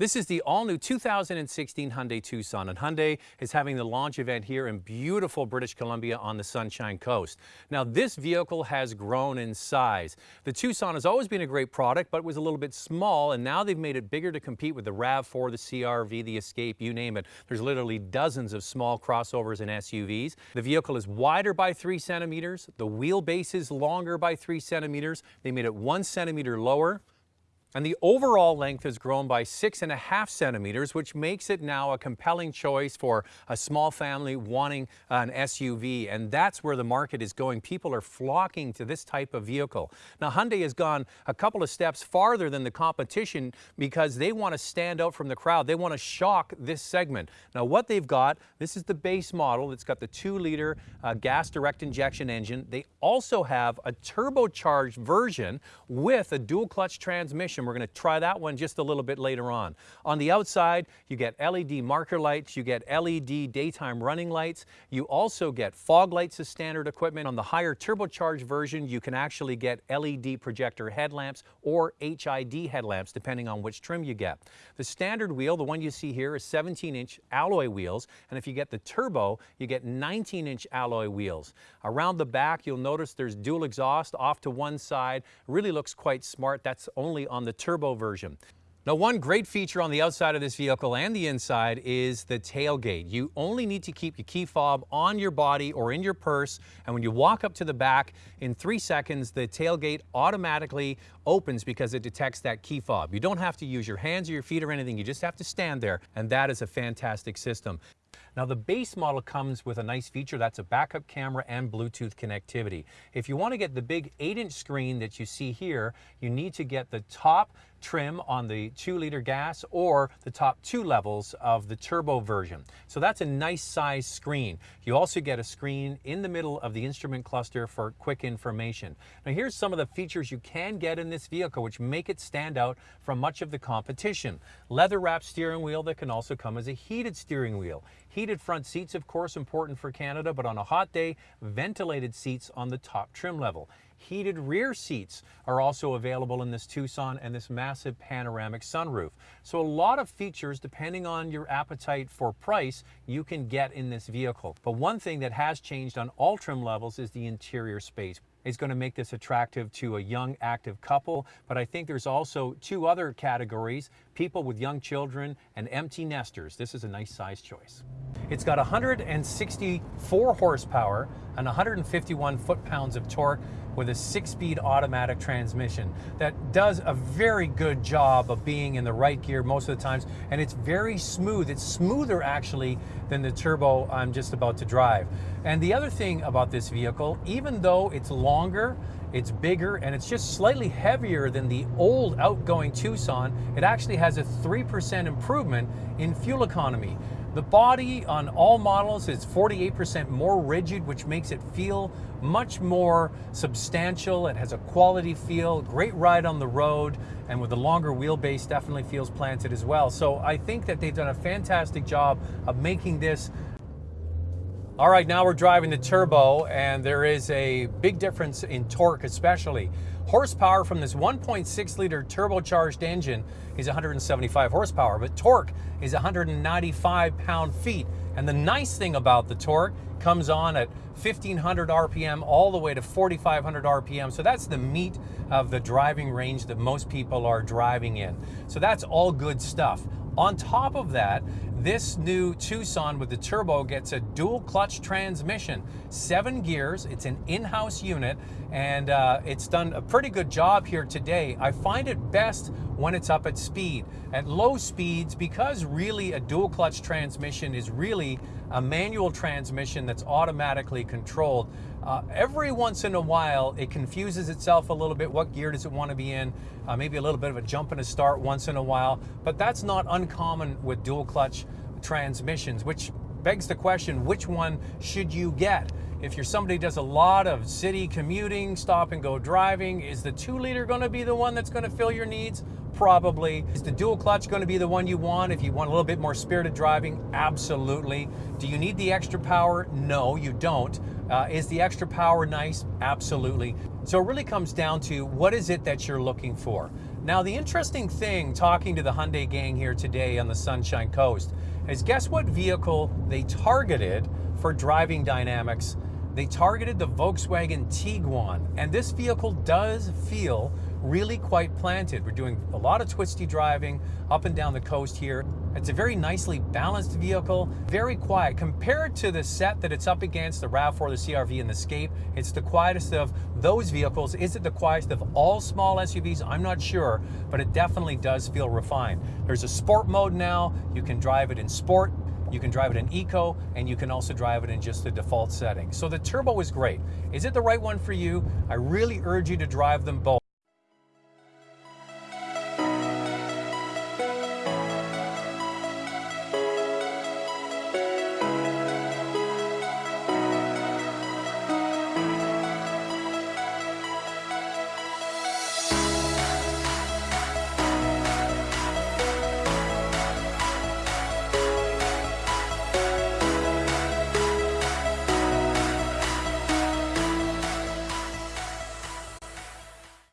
This is the all-new 2016 Hyundai Tucson, and Hyundai is having the launch event here in beautiful British Columbia on the Sunshine Coast. Now, this vehicle has grown in size. The Tucson has always been a great product, but was a little bit small, and now they've made it bigger to compete with the RAV4, the CRV, the Escape, you name it. There's literally dozens of small crossovers and SUVs. The vehicle is wider by three centimeters. The wheelbase is longer by three centimeters. They made it one centimeter lower. And the overall length has grown by six and a half centimeters, which makes it now a compelling choice for a small family wanting an SUV. And that's where the market is going. People are flocking to this type of vehicle. Now, Hyundai has gone a couple of steps farther than the competition because they want to stand out from the crowd. They want to shock this segment. Now, what they've got, this is the base model. It's got the two liter uh, gas direct injection engine. They also have a turbocharged version with a dual clutch transmission we're going to try that one just a little bit later on. On the outside, you get LED marker lights, you get LED daytime running lights, you also get fog lights as standard equipment. On the higher turbocharged version, you can actually get LED projector headlamps or HID headlamps, depending on which trim you get. The standard wheel, the one you see here, is 17-inch alloy wheels, and if you get the turbo, you get 19-inch alloy wheels. Around the back, you'll notice there's dual exhaust off to one side. Really looks quite smart. That's only on the the turbo version. Now one great feature on the outside of this vehicle and the inside is the tailgate. You only need to keep your key fob on your body or in your purse and when you walk up to the back in three seconds the tailgate automatically opens because it detects that key fob. You don't have to use your hands or your feet or anything, you just have to stand there and that is a fantastic system. Now the base model comes with a nice feature, that's a backup camera and Bluetooth connectivity. If you want to get the big 8-inch screen that you see here, you need to get the top trim on the 2 liter gas or the top two levels of the turbo version. So that's a nice size screen. You also get a screen in the middle of the instrument cluster for quick information. Now here's some of the features you can get in this vehicle which make it stand out from much of the competition. Leather wrapped steering wheel that can also come as a heated steering wheel. Heated front seats, of course, important for Canada, but on a hot day, ventilated seats on the top trim level. Heated rear seats are also available in this Tucson and this massive panoramic sunroof. So a lot of features, depending on your appetite for price, you can get in this vehicle. But one thing that has changed on all trim levels is the interior space is going to make this attractive to a young active couple. But I think there's also two other categories, people with young children and empty nesters. This is a nice size choice. It's got 164 horsepower and 151 foot-pounds of torque with a six-speed automatic transmission that does a very good job of being in the right gear most of the times and it's very smooth. It's smoother actually than the turbo I'm just about to drive. And the other thing about this vehicle, even though it's longer, it's bigger, and it's just slightly heavier than the old outgoing Tucson, it actually has a 3% improvement in fuel economy. The body on all models is 48% more rigid, which makes it feel much more substantial. It has a quality feel, great ride on the road, and with the longer wheelbase, definitely feels planted as well. So I think that they've done a fantastic job of making this all right, now we're driving the turbo, and there is a big difference in torque, especially. Horsepower from this 1.6 liter turbocharged engine is 175 horsepower, but torque is 195 pound feet. And the nice thing about the torque comes on at 1500 RPM all the way to 4500 RPM. So that's the meat of the driving range that most people are driving in. So that's all good stuff. On top of that, this new Tucson with the turbo gets a dual clutch transmission, seven gears. It's an in-house unit and uh, it's done a pretty good job here today. I find it best when it's up at speed. At low speeds, because really a dual clutch transmission is really a manual transmission that's automatically controlled, uh, every once in a while it confuses itself a little bit. What gear does it want to be in? Uh, maybe a little bit of a jump and a start once in a while, but that's not uncommon with dual clutch transmissions, which begs the question, which one should you get? If you're somebody who does a lot of city commuting, stop and go driving, is the two liter gonna be the one that's gonna fill your needs? Probably. Is the dual clutch gonna be the one you want if you want a little bit more spirited driving? Absolutely. Do you need the extra power? No, you don't. Uh, is the extra power nice? Absolutely. So it really comes down to what is it that you're looking for? Now, the interesting thing talking to the Hyundai gang here today on the Sunshine Coast is guess what vehicle they targeted for driving dynamics? They targeted the Volkswagen Tiguan, and this vehicle does feel really quite planted. We're doing a lot of twisty driving up and down the coast here. It's a very nicely balanced vehicle, very quiet. Compared to the set that it's up against, the RAV4, the CRV, and the Escape, it's the quietest of those vehicles. Is it the quietest of all small SUVs? I'm not sure, but it definitely does feel refined. There's a sport mode now. You can drive it in sport, you can drive it in eco, and you can also drive it in just the default setting. So the turbo is great. Is it the right one for you? I really urge you to drive them both.